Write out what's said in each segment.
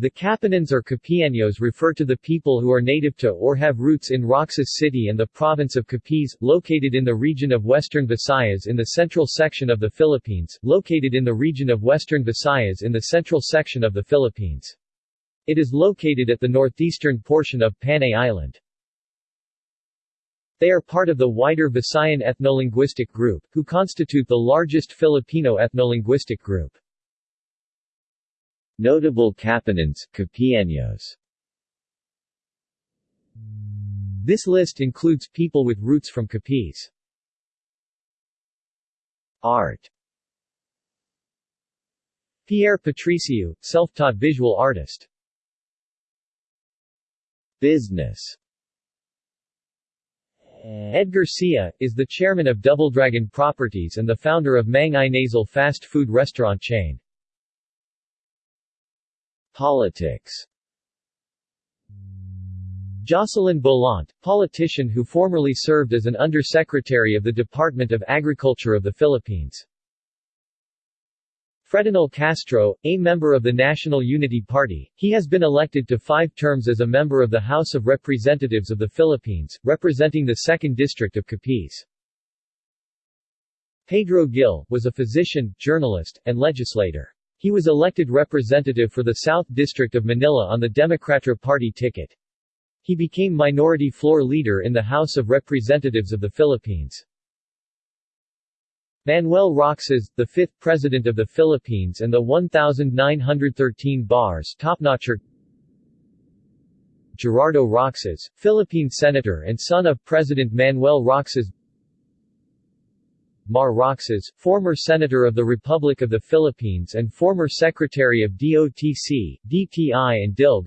The Capiznons or Capeños refer to the people who are native to or have roots in Roxas City and the province of Capiz, located in the region of Western Visayas in the central section of the Philippines, located in the region of Western Visayas in the central section of the Philippines. It is located at the northeastern portion of Panay Island. They are part of the wider Visayan ethnolinguistic group, who constitute the largest Filipino ethnolinguistic group. Notable Capiznons, Capianos. This list includes people with roots from Capiz. Art Pierre Patriciu, self-taught visual artist. Business Edgar Garcia, is the chairman of Double Dragon Properties and the founder of Mang Inasal fast food restaurant chain. Politics Jocelyn Bolante, politician who formerly served as an undersecretary of the Department of Agriculture of the Philippines. Fredenil Castro, a member of the National Unity Party, he has been elected to five terms as a member of the House of Representatives of the Philippines, representing the 2nd District of Capiz. Pedro Gil, was a physician, journalist, and legislator. He was elected representative for the South District of Manila on the Democrata Party ticket. He became minority floor leader in the House of Representatives of the Philippines. Manuel Roxas, the fifth President of the Philippines and the 1913 bars topnotcher Gerardo Roxas, Philippine Senator and son of President Manuel Roxas Mar Roxas, former Senator of the Republic of the Philippines and former Secretary of DOTC, DTI and DILG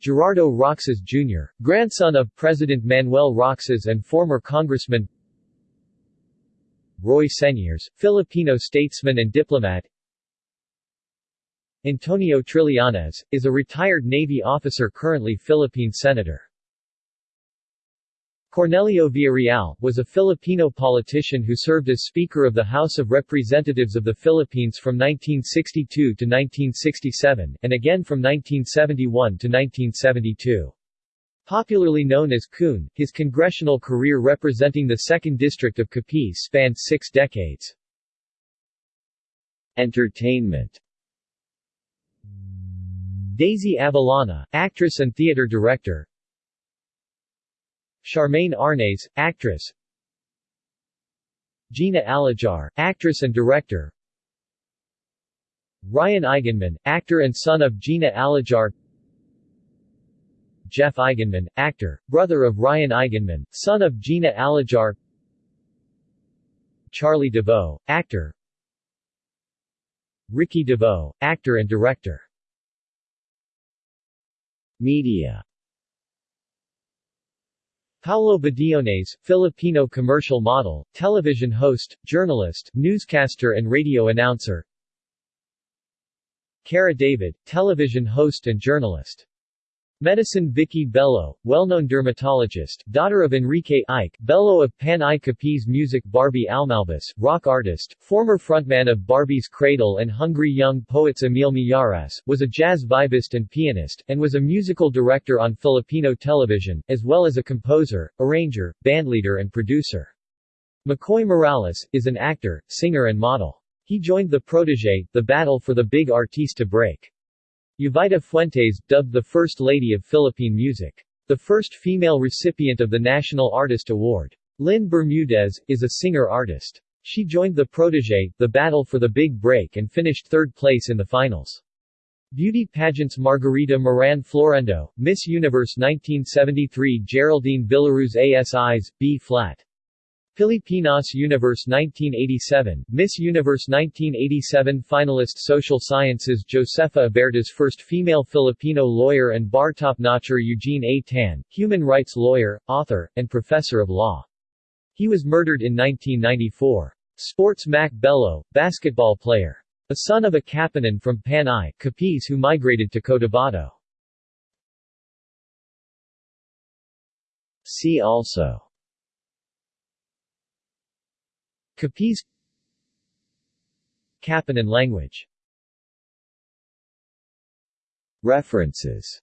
Gerardo Roxas Jr., grandson of President Manuel Roxas and former Congressman Roy Señeres, Filipino statesman and diplomat Antonio Trillanes, is a retired Navy officer currently Philippine Senator. Cornelio Villarreal, was a Filipino politician who served as Speaker of the House of Representatives of the Philippines from 1962 to 1967, and again from 1971 to 1972. Popularly known as Coon, his congressional career representing the 2nd District of Capiz spanned six decades. Entertainment Daisy Avellana, actress and theater director Charmaine Arnaez, actress. Gina Alajar, actress and director. Ryan Eigenmann, actor and son of Gina Alajar. Jeff Eigenmann, actor, brother of Ryan Eigenmann, son of Gina Alajar. Charlie Davao, actor. Ricky Davao, actor and director. Media Paulo Bediones, Filipino commercial model, television host, journalist, newscaster and radio announcer. Kara David, television host and journalist Medicine Vicki Belo, well-known dermatologist, daughter of Enrique Ike, Belo of Pan I Capiz Music Barbie Almalbis, rock artist, former frontman of Barbie's Cradle and Hungry Young Poets Emil Mijares, was a jazz vibist and pianist, and was a musical director on Filipino television, as well as a composer, arranger, bandleader and producer. McCoy Morales, is an actor, singer and model. He joined the Protege, the battle for the big artiste to break. Jovita Fuentes, dubbed the First Lady of Philippine Music. The first female recipient of the National Artist Award. Lynn Bermudez, is a singer-artist. She joined the Protege, the battle for the big break and finished third place in the finals. Beauty pageants Margarita Moran Florendo, Miss Universe 1973 Geraldine Villaruz ASIs, B-flat. Pilipinas Universe 1987, Miss Universe 1987 finalist Social Sciences Josefa Abiertas first female Filipino lawyer and bar top-notcher Eugene A. Tan, human rights lawyer, author, and professor of law. He was murdered in 1994. Sports Mac Belo, basketball player. A son of a Capiznon from Panay, Capiz who migrated to Cotabato. See also Capiz? Kapanan language. References.